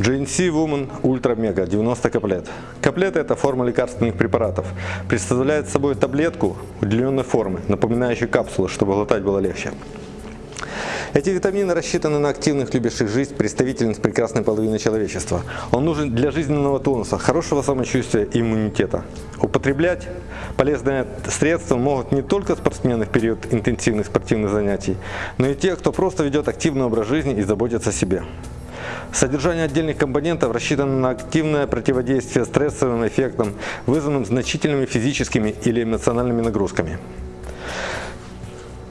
GNC Woman Ultra Mega 90 каплет. Каплеты это форма лекарственных препаратов. Представляет собой таблетку удлиненной формы, напоминающую капсулы, чтобы глотать было легче. Эти витамины рассчитаны на активных, любящих жизнь представительниц прекрасной половины человечества. Он нужен для жизненного тонуса, хорошего самочувствия и иммунитета. Употреблять полезное средство могут не только спортсмены в период интенсивных спортивных занятий, но и те, кто просто ведет активный образ жизни и заботится о себе. Содержание отдельных компонентов рассчитано на активное противодействие стрессовым эффектам, вызванным значительными физическими или эмоциональными нагрузками.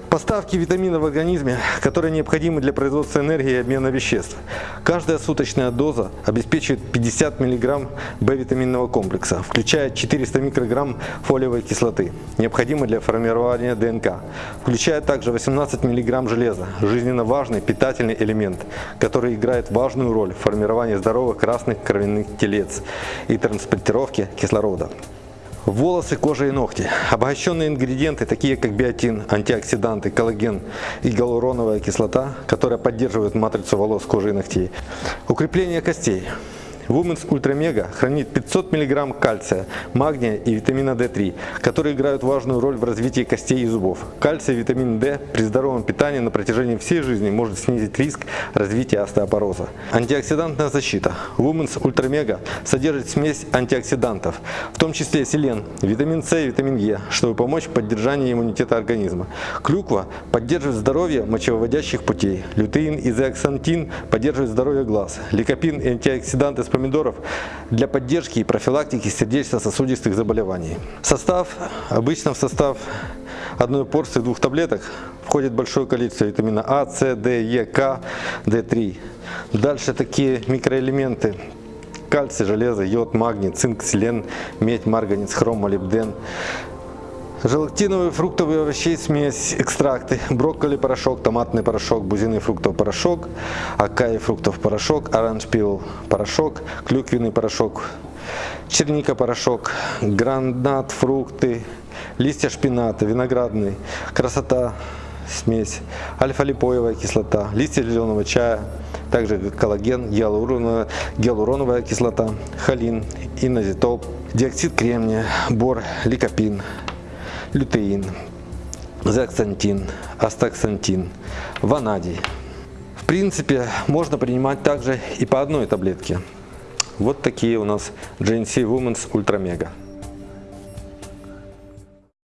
Поставки витаминов в организме, которые необходимы для производства энергии и обмена веществ. Каждая суточная доза обеспечивает 50 мг В-витаминного комплекса, включая 400 микрограмм фолиевой кислоты, необходимой для формирования ДНК. Включая также 18 мг железа, жизненно важный питательный элемент, который играет важную роль в формировании здоровых красных кровяных телец и транспортировке кислорода. Волосы, кожа и ногти. Обогащенные ингредиенты, такие как биотин, антиоксиданты, коллаген и гиалуроновая кислота, которая поддерживает матрицу волос, кожи и ногтей. Укрепление костей. Women's Ultra Mega хранит 500 мг кальция, магния и витамина D3, которые играют важную роль в развитии костей и зубов. Кальций и витамин D при здоровом питании на протяжении всей жизни может снизить риск развития остеопороза. Антиоксидантная защита. Women's Ultra Mega содержит смесь антиоксидантов, в том числе селен, витамин С и витамин Е, чтобы помочь в поддержании иммунитета организма. Клюква поддерживает здоровье мочевыводящих путей. Лютеин и зеаксантин поддерживают здоровье глаз. Ликопин и антиоксиданты с помидоров для поддержки и профилактики сердечно-сосудистых заболеваний. Состав, обычно в состав одной порции двух таблеток входит большое количество витамина А, С, Д, Е, К, Д3. Дальше такие микроэлементы кальций, железо, йод, магний, цинк, селен, медь, марганец, хром, молибден. Желатиновые фруктовые овощей смесь, экстракты, брокколи порошок, томатный порошок, бузиный фруктовый порошок, акаи фруктов порошок, оранж порошок, клюквенный порошок, черника порошок, гранат фрукты, листья шпината, виноградный, красота смесь, альфа-липоевая кислота, листья зеленого чая, также коллаген, гиалуроновая, гиалуроновая кислота, холин, инозитол, диоксид кремния, бор, ликопин, лютеин, зексантин, астаксантин, ванадий. В принципе, можно принимать также и по одной таблетке. Вот такие у нас GNC Women's Ultra Mega.